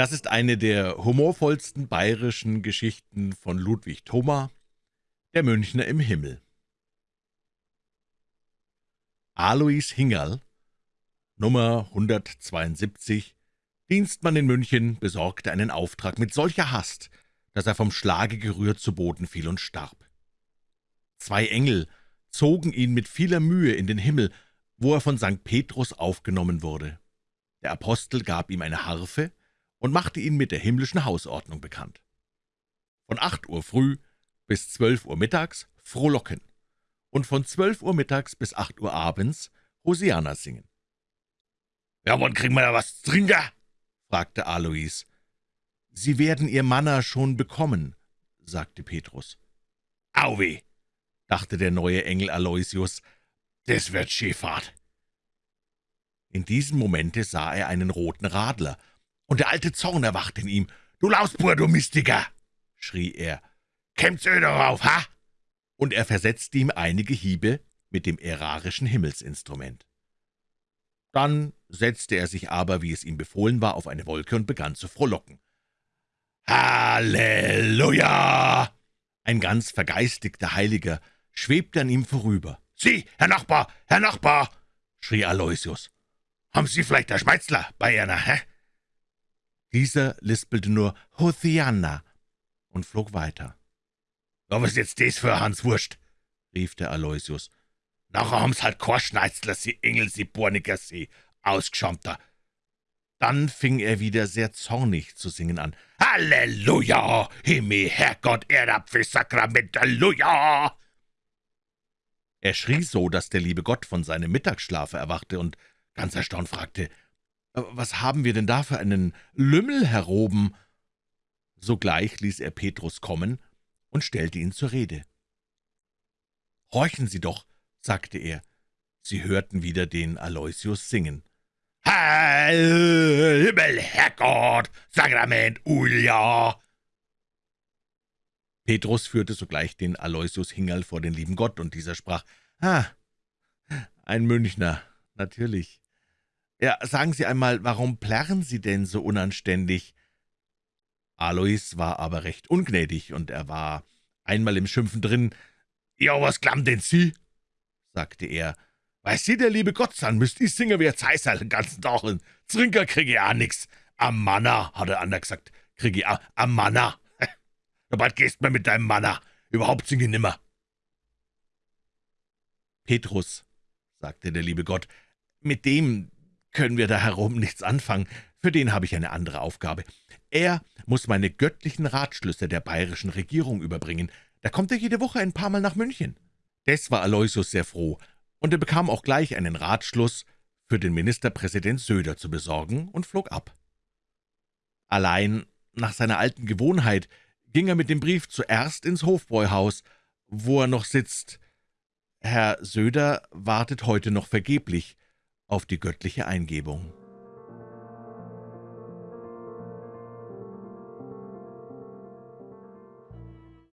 Das ist eine der humorvollsten bayerischen Geschichten von Ludwig Thoma, der Münchner im Himmel. Alois Hingerl, Nummer 172, Dienstmann in München, besorgte einen Auftrag mit solcher Hast, dass er vom Schlage gerührt zu Boden fiel und starb. Zwei Engel zogen ihn mit vieler Mühe in den Himmel, wo er von St. Petrus aufgenommen wurde. Der Apostel gab ihm eine Harfe und machte ihn mit der himmlischen Hausordnung bekannt. Von acht Uhr früh bis zwölf Uhr mittags frohlocken und von zwölf Uhr mittags bis acht Uhr abends Hosiana singen. »Ja, wann kriegen wir da was zu trinken?« fragte Alois. »Sie werden Ihr Manna schon bekommen«, sagte Petrus. »Auweh«, dachte der neue Engel Aloysius, »das wird Schifffahrt.« In diesem Momente sah er einen roten Radler, und der alte Zorn erwachte in ihm. »Du Lausbur, du Mystiker«, schrie er. »Kämmt's öh darauf, ha?« Und er versetzte ihm einige Hiebe mit dem ärarischen Himmelsinstrument. Dann setzte er sich aber, wie es ihm befohlen war, auf eine Wolke und begann zu frohlocken. »Halleluja!« Ein ganz vergeistigter Heiliger schwebte an ihm vorüber. »Sie, Herr Nachbar, Herr Nachbar«, schrie Aloysius, »haben Sie vielleicht der Schmeizler bei Ihnen, hä?« Dieser lispelte nur »Hothiana« und flog weiter. »Ja, was ist jetzt das für Hans Wurst?« rief der Aloysius. »Nachher haben's halt kein Schneizler, Sie Engel, Sie Borniger, Sie Ausgeschaumter.« Dann fing er wieder sehr zornig zu singen an. »Halleluja! Himmel, Herrgott, Erdapfel, Sakrament, Halleluja!« Er schrie so, dass der liebe Gott von seinem Mittagsschlafe erwachte und ganz erstaunt fragte, »Was haben wir denn da für einen Lümmel heroben?« Sogleich ließ er Petrus kommen und stellte ihn zur Rede. »Horchen Sie doch«, sagte er. Sie hörten wieder den Aloysius singen. »Heil, Himmel, Herrgott, Sakrament, Ulja!« Petrus führte sogleich den Aloysius Hingerl vor den lieben Gott, und dieser sprach, »Ah, ein Münchner, natürlich. Ja, sagen Sie einmal, warum plärren Sie denn so unanständig?« Alois war aber recht ungnädig, und er war einmal im Schimpfen drin. »Ja, was klammt denn Sie?« sagte er. »Weiß Sie, der liebe Gott sein, müsst ich singen wie ein Zeisal den ganzen Tag, und Trinker krieg ich auch nix. Am Manna, hat der andere gesagt, krieg ich auch am Manna. Bald gehst mir mit deinem Manna, überhaupt singe ich nimmer.« »Petrus«, sagte der liebe Gott, »mit dem können wir da herum nichts anfangen, für den habe ich eine andere Aufgabe. Er muss meine göttlichen Ratschlüsse der bayerischen Regierung überbringen. Da kommt er jede Woche ein paar Mal nach München.« Des war Aloysius sehr froh, und er bekam auch gleich einen Ratschluss, für den Ministerpräsident Söder zu besorgen, und flog ab. Allein nach seiner alten Gewohnheit ging er mit dem Brief zuerst ins Hofbräuhaus, wo er noch sitzt. Herr Söder wartet heute noch vergeblich auf die göttliche Eingebung.